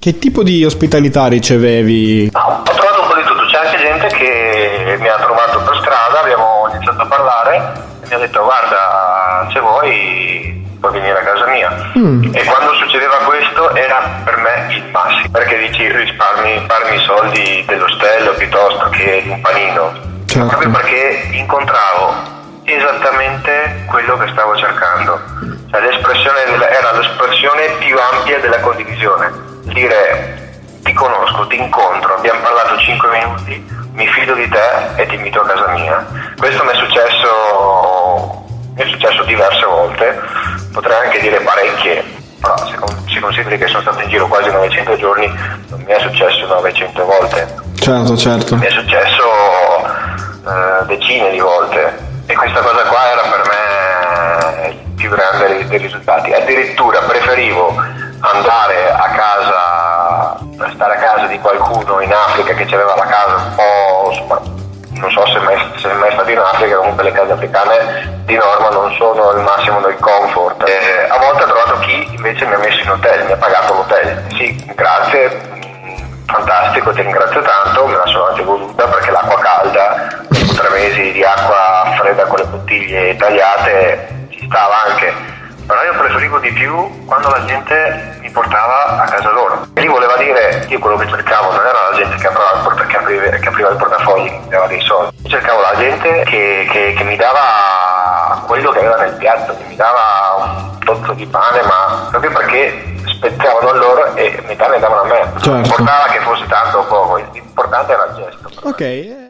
Che tipo di ospitalità ricevevi? No, ho trovato un po' di tutto, c'è anche gente che mi ha trovato per strada, abbiamo iniziato a parlare e mi ha detto guarda se vuoi puoi venire a casa mia. Mm. E quando succedeva questo era per me il massimo, perché dici risparmi, risparmi i soldi dell'ostello piuttosto che di un panino, certo. proprio perché incontravo esattamente quello che conosco, ti incontro, abbiamo parlato 5 minuti, mi fido di te e ti invito a casa mia. Questo mi è successo, mi è successo diverse volte, potrei anche dire parecchie, però se si consideri che sono stato in giro quasi 900 giorni, non mi è successo 900 volte. Certo, certo. Mi è successo eh, decine di volte e questa cosa qua era per me il più grande dei risultati. Addirittura preferivo andare a casa, casa di qualcuno in Africa che aveva la casa un po', insomma, non so se mai, se mai stato in Africa, comunque le case africane di norma non sono il massimo del comfort. E a volte ho trovato chi invece mi ha messo in hotel, mi ha pagato l'hotel. Sì, grazie, mm, fantastico, ti ringrazio tanto, me la sono anche voluta perché l'acqua calda, dopo tre mesi di acqua fredda con le bottiglie tagliate, ci stava anche però io preferivo di più quando la gente mi portava a casa loro. E dire, io quello che cercavo non era la gente che apriva il, port- che apriva, che apriva il portafogli, che mi dava dei soldi, io cercavo la gente che, che, che mi dava quello che aveva nel piatto, che mi dava un tozzo di pane, ma proprio perché spezzavano a loro e metà ne davano a me. Certo. Non importava che fosse tanto o poco, l'importante era il gesto. Ok.